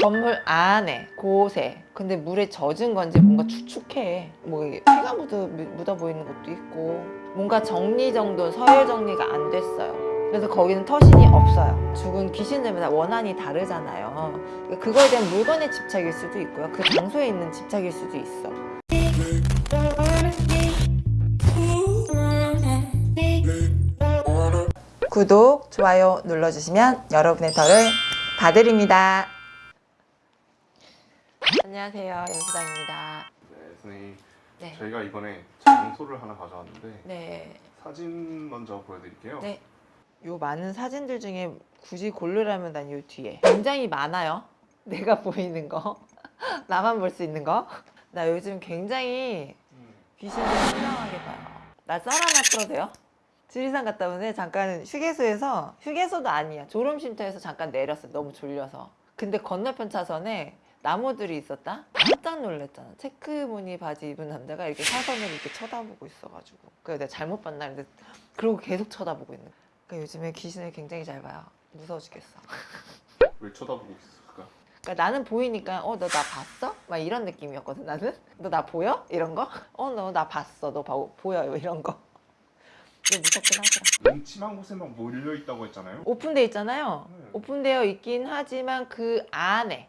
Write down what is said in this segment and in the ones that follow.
건물 안에 곳에. 근데 물에 젖은 건지 뭔가 축축해. 뭐 피가 묻어, 묻어 보이는 것도 있고. 뭔가 정리정돈 서열 정리가 안 됐어요. 그래서 거기는 터신이 없어요. 죽은 귀신들마다 원한이 다르잖아요. 그러니까 그거에 대한 물건의 집착일 수도 있고요. 그 장소에 있는 집착일 수도 있어. 구독, 좋아요 눌러주시면 여러분의 덜을 봐드립니다. 안녕하세요. 연수당입니다. 네, 선생님. 네. 저희가 이번에 장소를 하나 가져왔는데 네. 사진 먼저 보여드릴게요. 네. 요 많은 사진들 중에 굳이 고르라면 난 요 뒤에 굉장히 많아요. 내가 보이는 거. 나만 볼 수 있는 거. 나 요즘 굉장히 음, 귀신들 신랑하게 봐요. 나썰 하나 풀어도 돼요? 지리산 갔다 오는데 잠깐 휴게소에서 휴게소도 아니야 졸음쉼터에서 잠깐 내렸어 너무 졸려서 근데 건너편 차선에 나무들이 있었다? 깜짝 놀랐잖아 체크무늬 바지 입은 남자가 이렇게 사선으로 이렇게 쳐다보고 있어가지고 그래 내가 잘못 봤나 근데 그러고 계속 쳐다보고 있는 거야 그러니까 요즘에 귀신을 굉장히 잘 봐요 무서워 죽겠어 왜 쳐다보고 있을까? 그러니까 나는 보이니까 어 너 나 봤어? 막 이런 느낌이었거든 나는 너 나 보여? 이런 거? 어 너 나 봤어 너 봐, 보여요 이런 거 근데 무섭긴 하더라 음침한 곳에 막 몰려 있다고 했잖아요. 오픈돼 있잖아요 네. 오픈되어 있긴 하지만 그 안에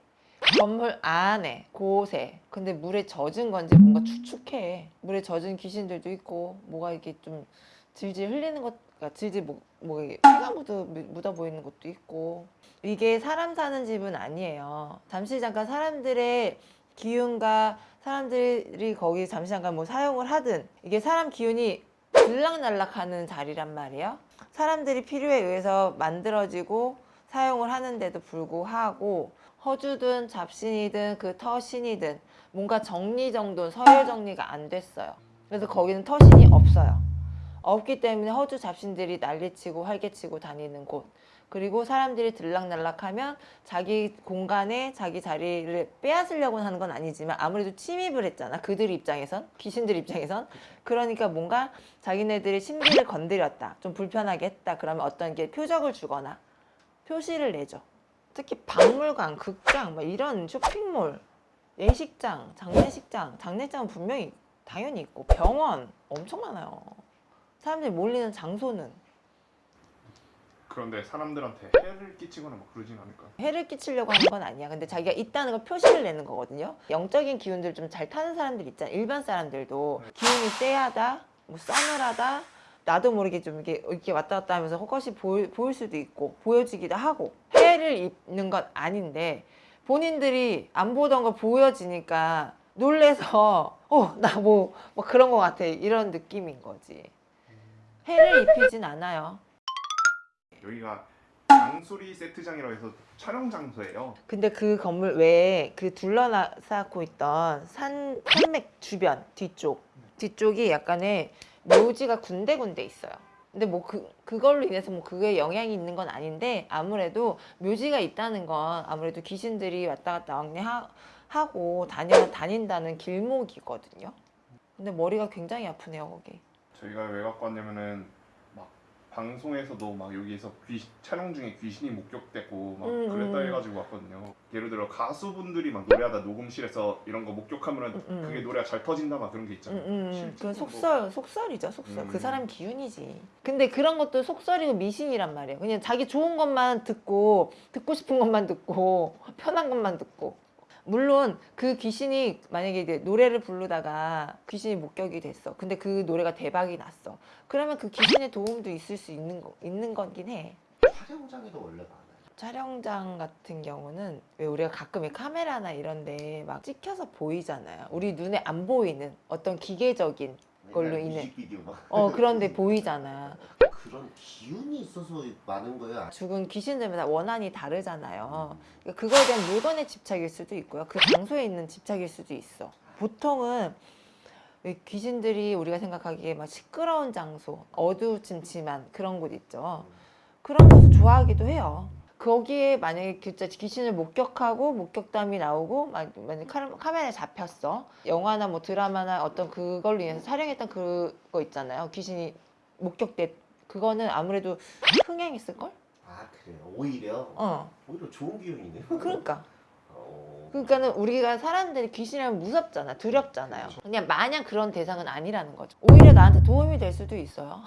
건물 안에 곳에. 근데 물에 젖은 건지 뭔가 축축해. 물에 젖은 귀신들도 있고 뭐가 이렇게 좀 질질 흘리는 것 그러니까 질질 뭐, 뭐 피가 묻어, 묻어 보이는 것도 있고. 이게 사람 사는 집은 아니에요. 잠시 잠깐 사람들의 기운과 사람들이 거기 잠시 잠깐 뭐 사용을 하든 이게 사람 기운이 들락날락 하는 자리란 말이에요. 사람들이 필요에 의해서 만들어지고 사용을 하는데도 불구하고 허주든 잡신이든 그 터신이든 뭔가 정리정돈 서열 정리가 안 됐어요. 그래서 거기는 터신이 없어요. 없기 때문에 허주 잡신들이 난리치고 활개치고 다니는 곳. 그리고 사람들이 들락날락하면 자기 공간에 자기 자리를 빼앗으려고 하는 건 아니지만 아무래도 침입을 했잖아. 그들 입장에선 귀신들 입장에선. 그러니까 뭔가 자기네들의 심기를 건드렸다 좀 불편하게 했다. 그러면 어떤 게 표적을 주거나 표시를 내죠 특히 박물관, 극장 뭐 이런 쇼핑몰 예식장, 장례식장 장례장은 분명히 당연히 있고 병원 엄청 많아요 사람들이 몰리는 장소는 그런데 사람들한테 해를 끼치거나 막 그러진 않을까? 해를 끼치려고 하는 건 아니야. 근데 자기가 있다는 걸 표시를 내는 거거든요. 영적인 기운들 좀 잘 타는 사람들 있잖아. 일반 사람들도 기운이 쎄하다, 뭐 싸늘하다, 나도 모르게 좀 이렇게, 이렇게 왔다 갔다 하면서 헛것이 보일, 보일 수도 있고 보여지기도 하고 해를 입는 건 아닌데 본인들이 안 보던 거 보여지니까 놀래서 어 나 뭐 뭐 그런 거 같아 이런 느낌인 거지. 해를 입히진 않아요. 여기가 장소리 세트장이라고 해서 촬영 장소예요. 근데 그 건물 외에 그 둘러싸고 있던 산, 산맥 주변 뒤쪽 뒤쪽이 약간의 묘지가 군데군데 있어요. 근데 뭐 그, 그걸로 인해서 뭐 그게 영향이 있는 건 아닌데 아무래도 묘지가 있다는 건 아무래도 귀신들이 왔다 갔다 왕래하고 다닌다는 길목이거든요. 근데 머리가 굉장히 아프네요, 거기. 저희가 왔냐면은 막 방송에서도 막 여기서 귀 촬영 중에 귀신이 목격됐고 막 음, 그랬다 음. 해가지고 왔거든요. 예를 들어 가수분들이 막 노래하다 녹음실에서 이런 거 목격하면은 음, 음. 그게 노래가 잘 터진다 막 그런 게 음, 있잖아요. 음, 실제로 그건 뭐- 속설, 속설이죠, 속설. 음. 그 사람 기운이지. 근데 그런 것도 속설이고 미신이란 말이에요. 그냥 자기 좋은 것만 듣고, 듣고 싶은 것만 듣고, 편한 것만 듣고. 물론 그 귀신이 만약에 이제 노래를 부르다가 귀신이 목격이 됐어. 근데 그 노래가 대박이 났어. 그러면 그 귀신의 도움도 있을 수 있는 거, 있는 거긴 해. 촬영장에도 원래 많아요. 촬영장 같은 경우는 왜 우리가 가끔 이 카메라나 이런데 막 찍혀서 보이잖아요. 우리 눈에 안 보이는 어떤 기계적인 걸로 인해. 어 그런데 보이잖아. 그런 기운이 있어서 많은 거야. 죽은 귀신들마다 원한이 다르잖아요. 그러니까 그거에 대한 물건의 집착일 수도 있고요. 그 장소에 있는 집착일 수도 있어. 보통은 왜 귀신들이 우리가 생각하기에 막 시끄러운 장소, 어두침침한 그런 곳 있죠. 그런 곳을 좋아하기도 해요. 거기에 만약에 귀신을 목격하고 목격담이 나오고 막 만약 카- 카메라에 잡혔어 영화나 뭐 드라마나 어떤 그걸로 인해서 촬영했던 그거 있잖아요 귀신이 목격됐 그거는 아무래도 흥행했을 걸? 아 그래요. 오히려 어 오히려 좋은 기운이네요. 그러니까 어. 그러니까는 우리가 사람들이 귀신이라면 무섭잖아, 두렵잖아요. 그냥 마냥 그런 대상은 아니라는 거죠. 오히려 나한테 도움이 될 수도 있어요.